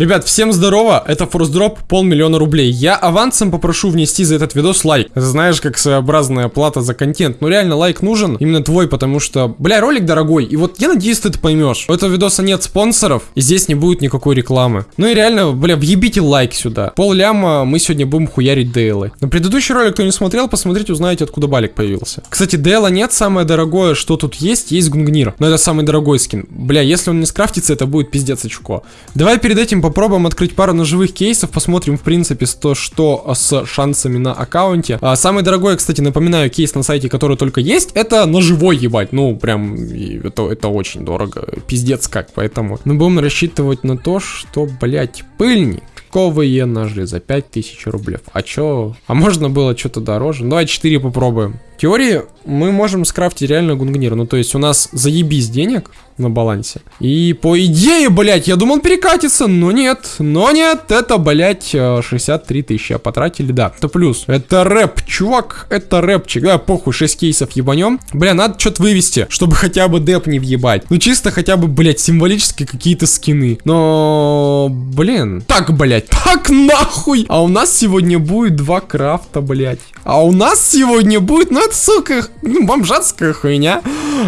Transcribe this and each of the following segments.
Ребят, всем здорово, это форсдроп, полмиллиона рублей. Я авансом попрошу внести за этот видос лайк. Знаешь, как своеобразная плата за контент. Но реально лайк нужен, именно твой, потому что, бля, ролик дорогой. И вот я надеюсь, ты это поймешь. У этого видоса нет спонсоров, и здесь не будет никакой рекламы. Ну и реально, бля, въебите лайк сюда. Пол ляма мы сегодня будем хуярить Дейлы. На предыдущий ролик, кто не смотрел, посмотрите, узнаете, откуда балик появился. Кстати, Дейла нет, самое дорогое, что тут есть, есть Гунгнир. Но это самый дорогой скин. Бля, если он не скрафтится, это будет пиздец очко. Давай перед этим попробуем открыть пару ножевых кейсов, посмотрим, в принципе, то, что с шансами на аккаунте. А, самый дорогой, кстати, напоминаю, кейс на сайте, который только есть, это ножевой, ебать. Ну, прям, это, это очень дорого. Пиздец как, поэтому мы будем рассчитывать на то, что, блять, пыльник. Ковые ножи за 5000 рублей. А чё? А можно было что-то дороже? Давай 4 попробуем. Теории мы можем скрафтить реально гунгнир. Ну, то есть у нас заебись денег на балансе. И по идее, блядь, я думал перекатится, но нет. Но нет, это, блядь, 63 тысячи. А потратили, да. Это плюс. Это рэп, чувак, это рэпчик. Да, похуй, 6 кейсов ебанем. Бля, надо что-то вывести, чтобы хотя бы деп не въебать. Ну, чисто хотя бы, блядь, символически какие-то скины. Но, блин. Так, блядь, так нахуй. А у нас сегодня будет два крафта, блядь. А у нас сегодня будет, ну это, сука, ну, бомжатская хуйня.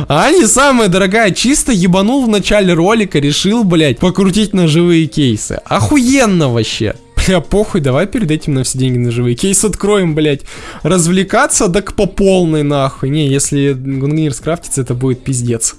А не самая дорогая, чисто ебанул в начале ролика, решил, блядь, покрутить ножевые кейсы. Охуенно вообще. Бля, похуй, давай перед этим на все деньги на живые кейс откроем, блядь. Развлекаться, так по полной нахуй. Не, если Гунгнир скрафтится, это будет пиздец.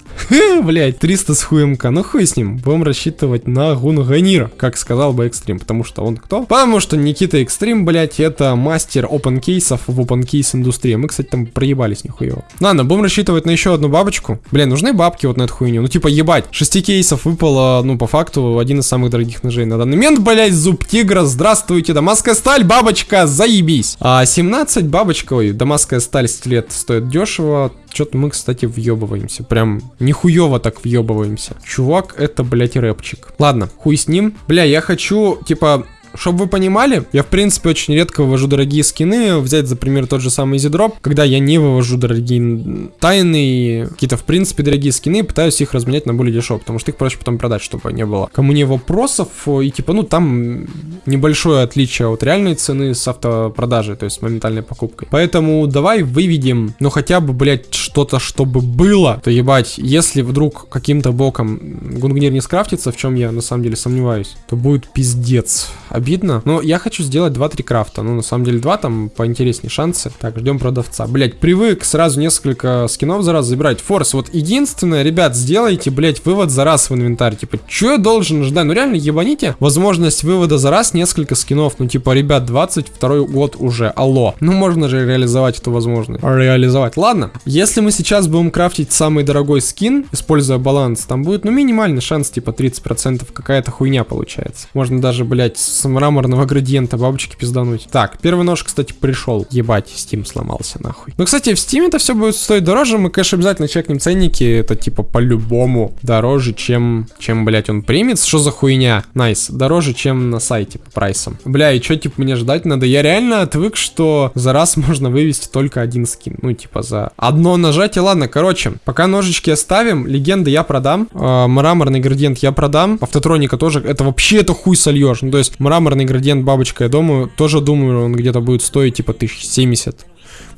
Блядь, 300 с хуемка. Ну хуй с ним. Будем рассчитывать на Гунганира, как сказал бы Экстрим. Потому что он кто? Потому что Никита Экстрим, блядь, это мастер опен кейсов в опен кейс индустрии. Мы, кстати, там проебались нихуево. Ладно, будем рассчитывать на еще одну бабочку. Бля, нужны бабки вот на эту хуйню. Ну типа ебать, 6 кейсов выпало, ну по факту, один из самых дорогих ножей на данный момент, блядь, зуб тигра здравствуйте, дамасская сталь, бабочка, заебись. А 17 бабочка, ой, дамасская сталь стилет стоит дешево. Что-то мы, кстати, въебываемся. Прям нихуево так въебываемся. Чувак, это, блядь, рэпчик. Ладно, хуй с ним. Бля, я хочу, типа, чтобы вы понимали, я в принципе очень редко вывожу дорогие скины. Взять за пример тот же самый Изидроп, когда я не вывожу дорогие тайны, какие-то в принципе дорогие скины, пытаюсь их разменять на более дешево, потому что их проще потом продать, чтобы не было. Кому не вопросов, и типа, ну там небольшое отличие от реальной цены с автопродажей, то есть с моментальной покупкой. Поэтому давай выведем, ну хотя бы, блять, что-то, чтобы было. То ебать, если вдруг каким-то боком Гунгнир не скрафтится, в чем я на самом деле сомневаюсь, то будет пиздец обидно. Но я хочу сделать 2-3 крафта. Ну, на самом деле, 2 там поинтереснее шансы. Так, ждем продавца. Блять, привык сразу несколько скинов за раз забирать. Форс, вот единственное, ребят, сделайте, блять, вывод за раз в инвентарь. Типа, что я должен ждать? Ну, реально, ебаните возможность вывода за раз несколько скинов. Ну, типа, ребят, 22 год уже. Алло. Ну, можно же реализовать эту возможность. Реализовать. Ладно, если мы сейчас будем крафтить самый дорогой скин, используя баланс, там будет, ну, минимальный шанс, типа, 30% какая-то хуйня получается. Можно даже, блять, с мраморного градиента бабочки пиздануть. Так, первый нож, кстати, пришел. Ебать, Steam сломался нахуй. Ну, кстати, в Steam это все будет стоить дороже. Мы, конечно, обязательно чекнем ценники. Это, типа, по-любому дороже, чем, чем, блядь, он примет. Что за хуйня? Nice. Nice. Дороже, чем на сайте по прайсам. Бля, и что, типа, мне ждать надо? Я реально отвык, что за раз можно вывести только один скин. Ну, типа, за одно нажатие. Ладно, короче, пока ножички оставим. Легенды я продам. Э, мраморный градиент я продам. Автотроника тоже. Это вообще это хуй сольешь. Ну, то есть, мраморный градиент бабочка, я думаю, тоже думаю, он где-то будет стоить типа 1070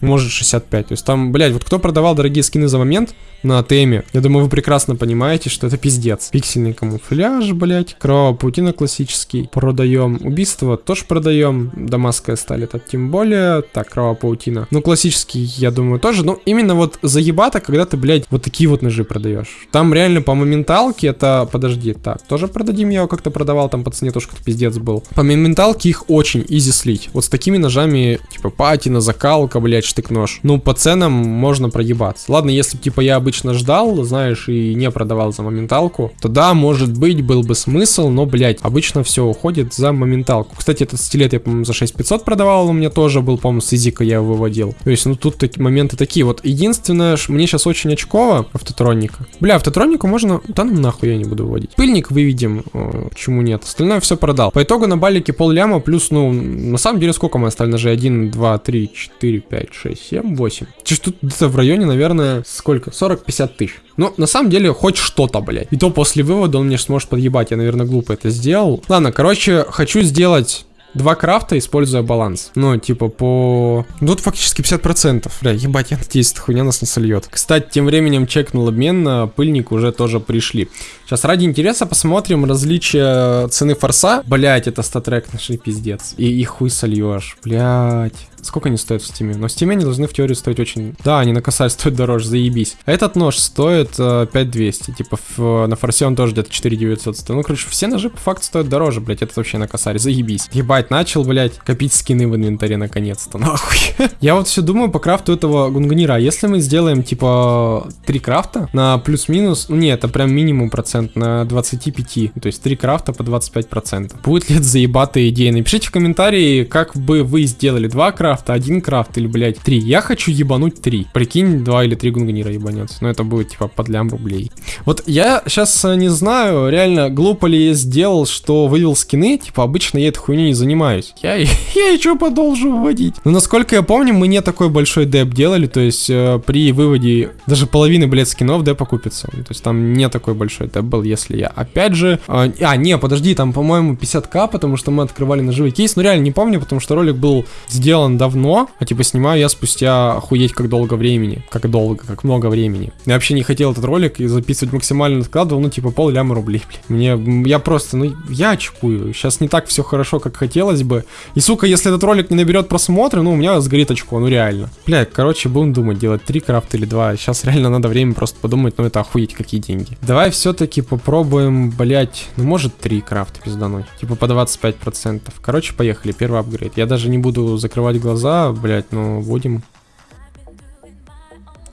может 65. То есть там, блядь, вот кто продавал дорогие скины за момент на теме, я думаю, вы прекрасно понимаете, что это пиздец. Пиксельный камуфляж, блядь, кровавая паутина классический, продаем. Убийство тоже продаем, дамасская сталь это тем более, так, кровавая паутина. Ну, классический, я думаю, тоже, но именно вот заебато, когда ты, блядь, вот такие вот ножи продаешь. Там реально по моменталке это, подожди, так, тоже продадим, я его как-то продавал, там по цене тоже как-то пиздец был. По моменталке их очень изи слить. Вот с такими ножами, типа патина, закалка, блядь, штык-нож. Ну, по ценам можно проебаться. Ладно, если типа, я обычно ждал, знаешь, и не продавал за моменталку, то да, может быть, был бы смысл, но, блядь, обычно все уходит за моменталку. Кстати, этот стилет я, по-моему, за 6500 продавал, у меня тоже был, по-моему, с изика я выводил. То есть, ну, тут такие моменты такие. Вот, единственное, мне сейчас очень очково автотроника. Бля, автотронику можно... Да ну нахуй я не буду выводить. Пыльник выведем, э, почему нет. Остальное все продал. По итогу на балике пол ляма плюс, ну, на самом деле, сколько мы остальные же? 1, 2, 3, 4, 5, 6, 7, 8. Чуть тут где-то в районе, наверное, сколько? 40-50 тысяч. Ну, на самом деле, хоть что-то, блядь. И то после вывода он мне сможет подъебать. Я, наверное, глупо это сделал. Ладно, короче, хочу сделать два крафта, используя баланс. Ну, типа по... Ну, тут фактически 50%. Бля, ебать, я надеюсь, эта хуйня нас не сольет. Кстати, тем временем чекнул обмен, на пыльник уже тоже пришли. Сейчас ради интереса посмотрим различия цены форса. Блять, это StatTrak нашли пиздец. И их хуй сольешь, блять. Сколько они стоят в стиме? Но в стиме они должны в теории стоить очень... Да, они на косарь стоят дороже, заебись. Этот нож стоит э, 5200. Типа в, на форсе он тоже где-то 4900 стоит. Ну, короче, все ножи по факту стоят дороже, блять. Этот вообще на косарь, заебись. Ебать, начал, блять, копить скины в инвентаре наконец-то. Нахуй. Я вот все думаю по крафту этого гунгнира. А если мы сделаем, типа, три крафта на плюс-минус... Ну, не, это прям минимум процент на 25. То есть три крафта по 25%. Будет ли это заебатая идея? Напишите в комментарии, как бы вы сделали два крафта крафта, один крафт или, блядь, три. Я хочу ебануть три. Прикинь, два или три гунгнира ебанется. Но это будет, типа, под лям рублей. Вот я сейчас э, не знаю, реально, глупо ли я сделал, что вывел скины. Типа, обычно я этой хуйней не занимаюсь. Я, я еще продолжу вводить. Но насколько я помню, мы не такой большой деп делали. То есть, э, при выводе даже половины, блядь, скинов деп окупится. То есть, там не такой большой деп был, если я, опять же... Э, а, не, подожди, там, по-моему, 50к, потому что мы открывали ножевой кейс. Ну, реально не помню, потому что ролик был сделан давно, а типа снимаю я спустя охуеть как долго времени. Как долго, как много времени. Я вообще не хотел этот ролик и записывать максимально откладывал, ну типа пол ляма рублей, блин. Мне, я просто, ну я очкую. Сейчас не так все хорошо, как хотелось бы. И сука, если этот ролик не наберет просмотры, ну у меня сгорит очко, ну реально. Бля, короче, будем думать, делать три крафта или два. Сейчас реально надо время просто подумать, ну это охуеть какие деньги. Давай все-таки попробуем, блять, ну может три крафта пиздануть. Типа по 25%. Короче, поехали, первый апгрейд. Я даже не буду закрывать глаза, блять, ну, будем.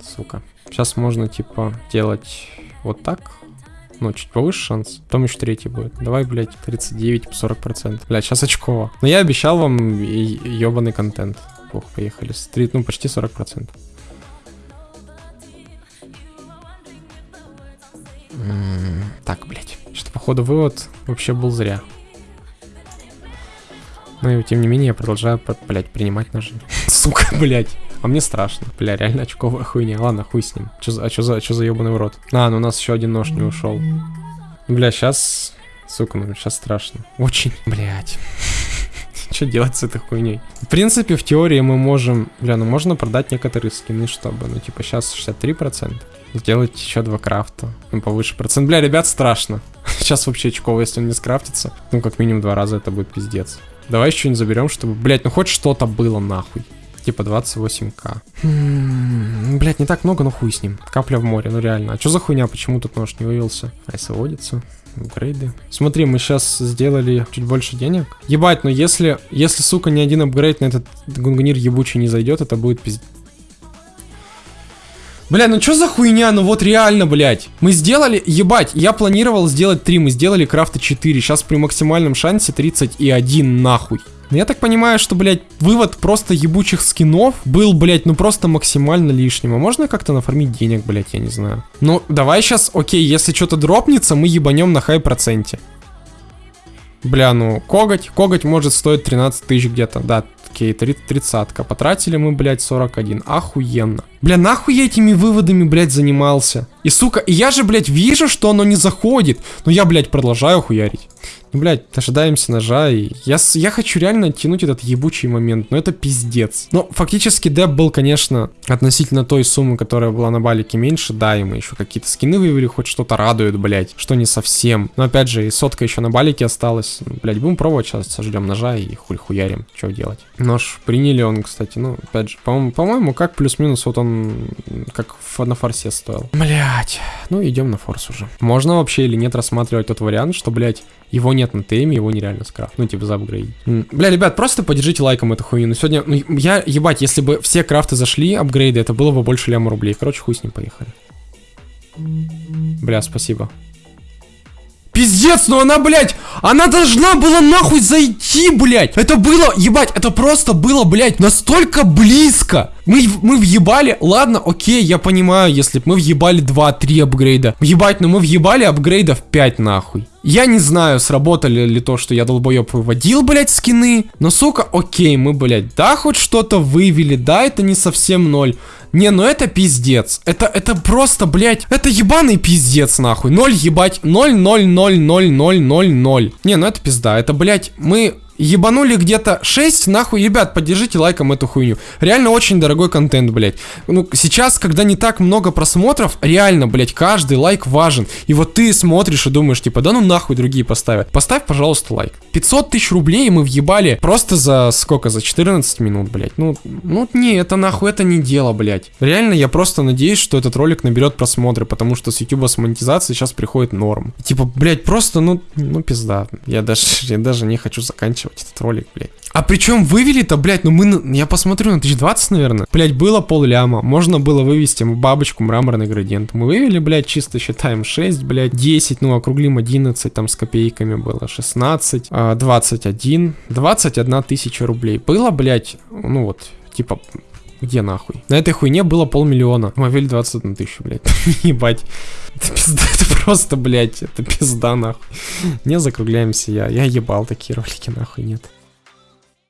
Сука. Сейчас можно, типа, делать вот так. Ну, чуть повыше шанс. Потом еще третий будет. Давай, блядь, 39 по 40%. Блядь, сейчас очково. Но я обещал вам ебаный контент. Ох, поехали. Стрит, ну, почти 40%. Так, блядь. Что, походу, вывод вообще был зря. Но тем не менее я продолжаю, блядь, принимать ножи. Сука, блядь. А мне страшно. Бля, реально очковая хуйня. Ладно, хуй с ним. Чё за, а чё за, чё за ебаный урод? А, ну у нас еще один нож не ушел. Бля, сейчас... Сука, ну сейчас страшно. Очень, блядь. Что делать с этой хуйней? В принципе, в теории мы можем... Бля, ну можно продать некоторые скины, чтобы... Ну, типа, сейчас 63%. Сделать еще два крафта. Ну, повыше процент. Бля, ребят, страшно. Сейчас вообще очково, если он не скрафтится. Ну, как минимум два раза это будет пиздец. Давай еще что-нибудь заберем, чтобы, блядь, ну хоть что-то было нахуй. Типа 28к. М-м, блядь, не так много, но хуй с ним. Капля в море, ну реально. А что за хуйня, почему тут нож не вывелся? Айс выводится. Апгрейды. Смотри, мы сейчас сделали чуть больше денег. Ебать, но если, если, сука, ни один апгрейд на этот гунгнир ебучий не зайдет, это будет пиздец. Бля, ну что за хуйня? Ну вот реально, блядь. Мы сделали, ебать, я планировал сделать 3, мы сделали крафта 4. Сейчас при максимальном шансе 31 нахуй. Но я так понимаю, что, блядь, вывод просто ебучих скинов был, блядь, ну просто максимально лишним. А можно как-то нафармить денег, блядь, я не знаю. Ну, давай сейчас, окей, если что-то дропнется, мы ебанем на хай проценте. Бля, ну, коготь, коготь может стоить 13 тысяч где-то, да, окей, 30 -ка. Потратили мы, блядь, 41, охуенно. Бля, нахуй я этими выводами, блядь, занимался? И, сука, я же, блядь, вижу, что оно не заходит. Но я, блядь, продолжаю хуярить. Ну, блядь, дожидаемся ножа, и я, я хочу реально тянуть этот ебучий момент, но это пиздец. Но фактически деп был, конечно, относительно той суммы, которая была на балике меньше, да, и мы еще какие-то скины вывели, хоть что-то радует, блядь, что не совсем. Но опять же, и сотка еще на балике осталась. Ну, блядь, будем пробовать сейчас, сождем ножа и хуль хуярим, что делать. Нож приняли он, кстати, ну, опять же, по-моему, по как плюс-минус, вот он как на форсе стоил. Блядь, ну идем на форс уже. Можно вообще или нет рассматривать тот вариант, что, блядь, его нет на теме, его нереально скрафт. Ну, типа, заапгрейдить. Бля, ребят, просто поддержите лайком эту хуйню. Ну, сегодня, ну, я, ебать, если бы все крафты зашли, апгрейды, это было бы больше ляма рублей. Короче, хуй с ним, поехали. Бля, спасибо. Пиздец, ну она, блядь, она должна была нахуй зайти, блядь. Это было, ебать, это просто было, блядь, настолько близко. Мы, мы въебали, ладно, окей, я понимаю, если мы въебали 2-3 апгрейда. Ебать, но мы въебали апгрейдов 5 нахуй. Я не знаю, сработали ли то, что я долбоеб выводил, блядь, скины. Но, сука, окей, мы, блядь, да, хоть что-то вывели, да, это не совсем ноль. Не, ну это пиздец. Это, это просто, блядь, это ебаный пиздец, нахуй. Ноль ебать, ноль, ноль, ноль, ноль, ноль, ноль, ноль. Не, ну это пизда. Это, блядь, мы ебанули где-то 6, нахуй, ребят, поддержите лайком эту хуйню. Реально очень дорогой контент, блядь. Ну, сейчас, когда не так много просмотров, реально, блядь, каждый лайк важен. И вот ты смотришь и думаешь, типа, да ну нахуй другие поставят. Поставь, пожалуйста, лайк. 500 тысяч рублей мы въебали просто за сколько? За 14 минут, блядь. Ну, ну не, это нахуй, это не дело, блядь. Реально, я просто надеюсь, что этот ролик наберет просмотры, потому что с YouTube с монетизацией сейчас приходит норм. Типа, блядь, просто, ну, ну пизда. Я даже, я даже не хочу заканчивать заканчивать этот ролик, блядь. А причем вывели-то, блядь, ну мы, я посмотрю на 1020, наверное. Блядь, было пол ляма. Можно было вывести бабочку, мраморный градиент. Мы вывели, блядь, чисто считаем 6, блядь, 10, ну округлим 11, там с копейками было 16, 21, 21 тысяча рублей. Было, блядь, ну вот, типа, где нахуй? На этой хуйне было полмиллиона. Ввели 21 тысячу, блядь. Ебать. Это пизда, это просто, блядь, это пизда, нахуй. Не закругляемся я. Я ебал такие ролики, нахуй, нет.